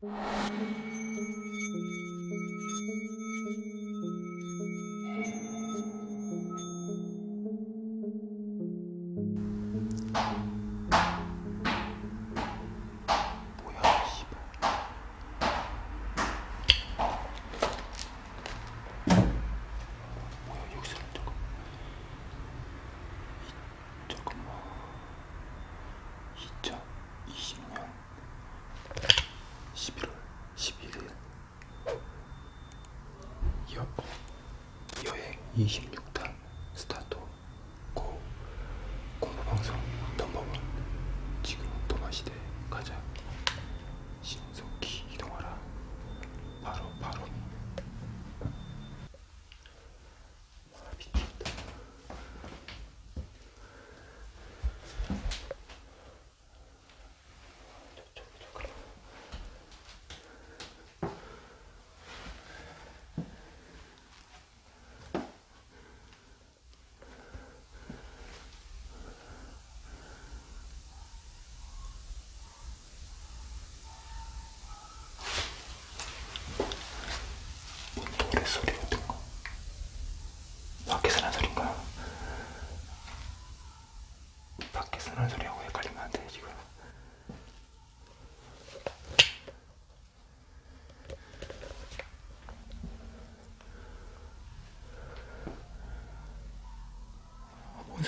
you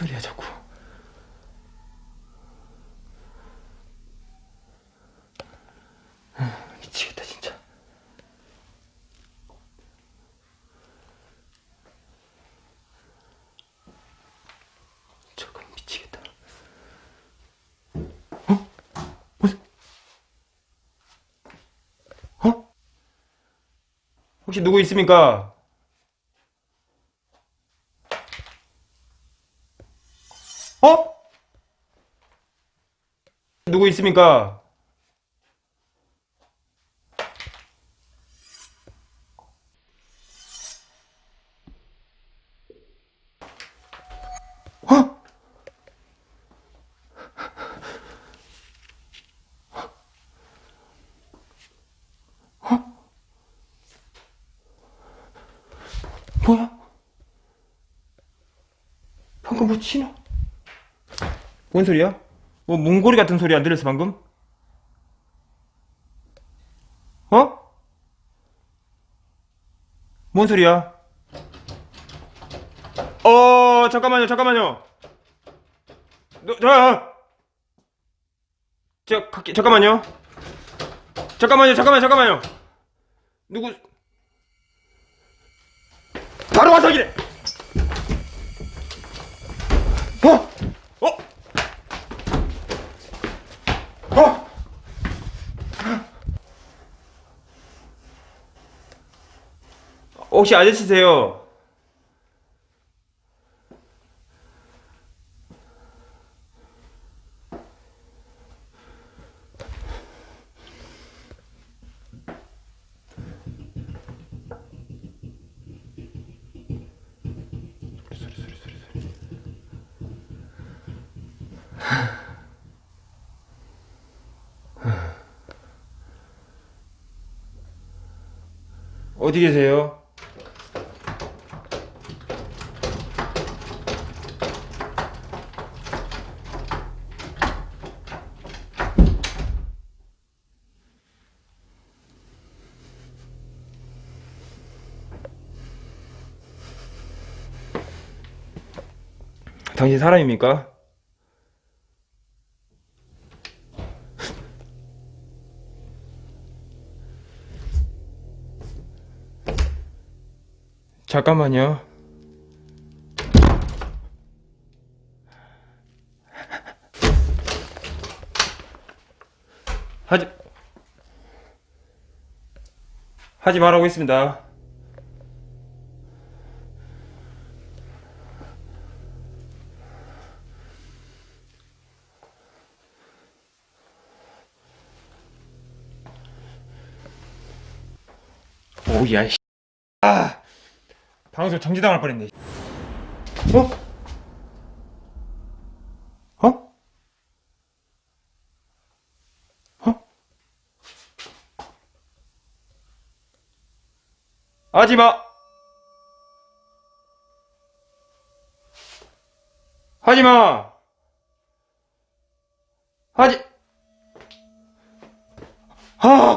소리야 자꾸 아, 미치겠다 진짜 저건 미치겠다. 어? 무슨? 어? 혹시 누구 있습니까? 어? 누구 있습니까? 어? 뭐야? 방금 뭐 치나? 뭔 소리야? 뭐 몽골이 같은 소리 안 들렸어 방금? 어? 뭔 소리야? 어 잠깐만요 잠깐만요 너, 저, 저, 갈게, 잠깐만요 잠깐만요 잠깐만요 잠깐만요 누구 바로 와서 이래 어? 어? 어? 혹시 아저씨세요? 어디 계세요? 당신 사람입니까? 잠깐만요. 하지 하지 말라고 했습니다. 오야 아. 방송 정지당할 뻔했네. 어? 어? 어? 하지마! 하지마! 하지 하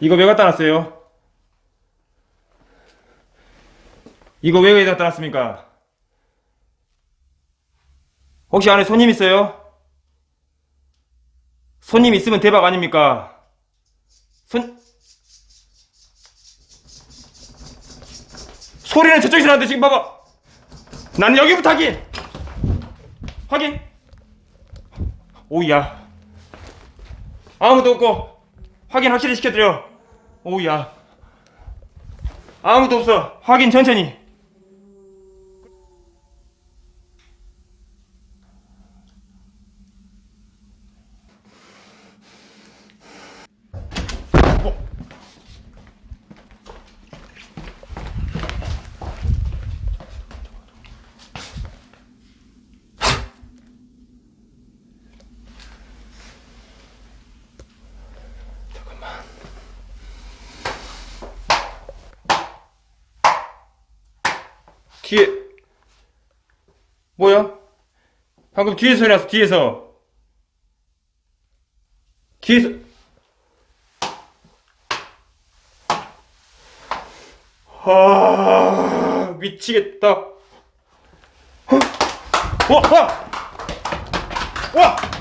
이거 왜 갖다 놨어요? 이거 왜 갖다 놨습니까? 혹시 안에 손님 있어요? 손님 있으면 대박 아닙니까? 손 소리는 저쪽에서 나는데 지금 봐봐 나는 여기부터 확인 확인 오야 아무도 없고 확인 확실히 시켜드려. 오야. 아무도 없어. 확인 천천히 뒤에 뭐야? 방금 뒤에서 소리 났어 뒤에서 뒤에서 아 미치겠다 어? 와! 와! 와!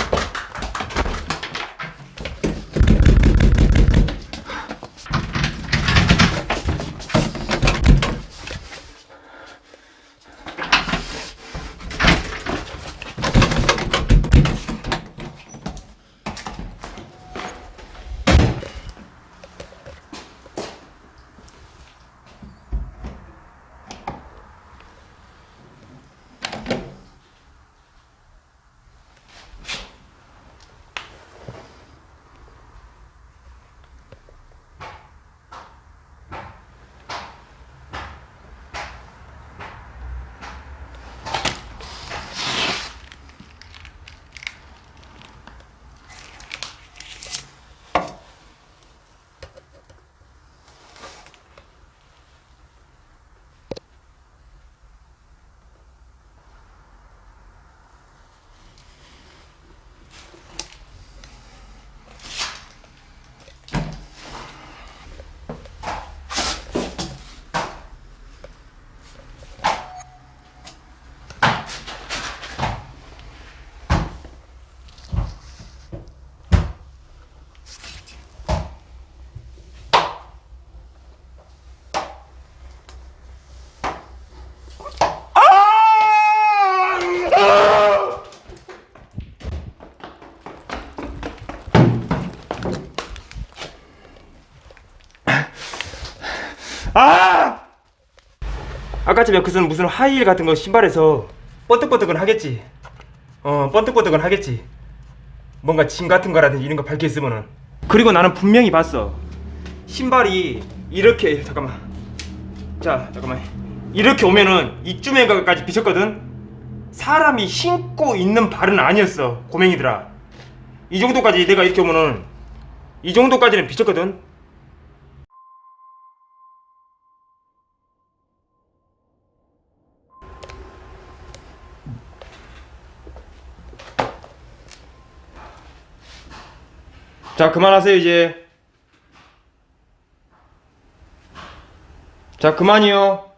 아! 아까쯤에 무슨 무슨 하이힐 같은 거 신발에서 번뜩번뜩은 하겠지. 어, 번뜩번뜩은 하겠지. 뭔가 침 같은 거라든지 이런 거 밝혀 있으면은. 그리고 나는 분명히 봤어. 신발이 이렇게 잠깐만. 자, 잠깐만. 이렇게 오면은 이쯤에까지 비쳤거든. 사람이 신고 있는 발은 아니었어. 고맹이들아. 이 정도까지 내가 이렇게 오면은 이 정도까지는 비쳤거든. 자 그만하세요 이제. 자 그만이요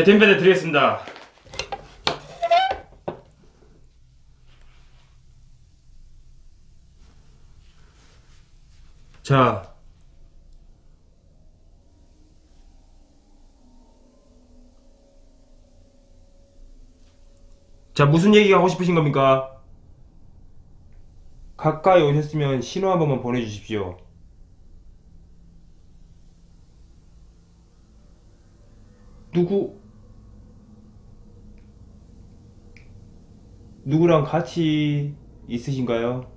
제 덴베드 드리겠습니다. 자. 자, 무슨 얘기가 하고 싶으신 겁니까? 가까이 오셨으면 신호 한 번만 보내주십시오. 누구 누구랑 같이 있으신가요?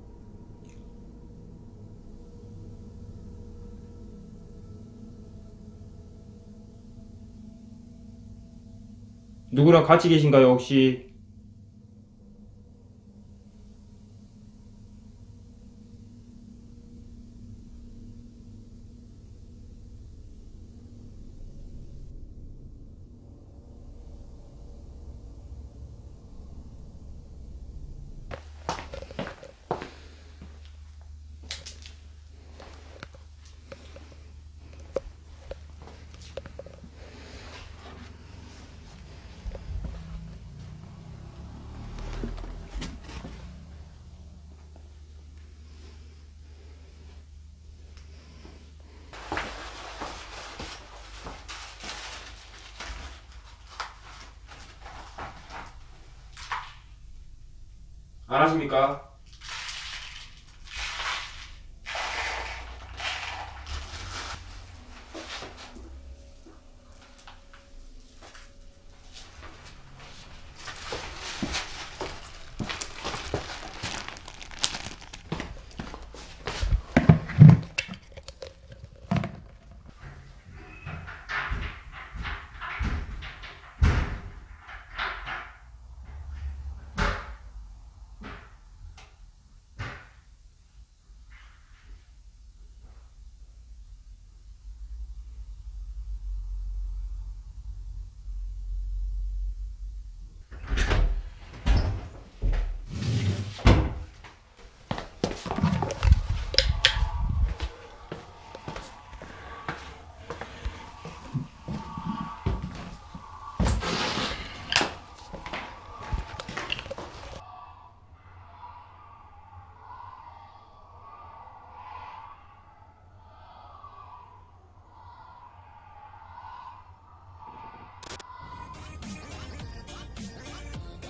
누구랑 같이 계신가요, 혹시? 안 하십니까?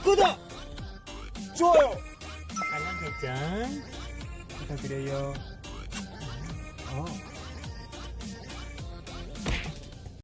구독! 좋아요! 알람 설정 부탁드려요. 어.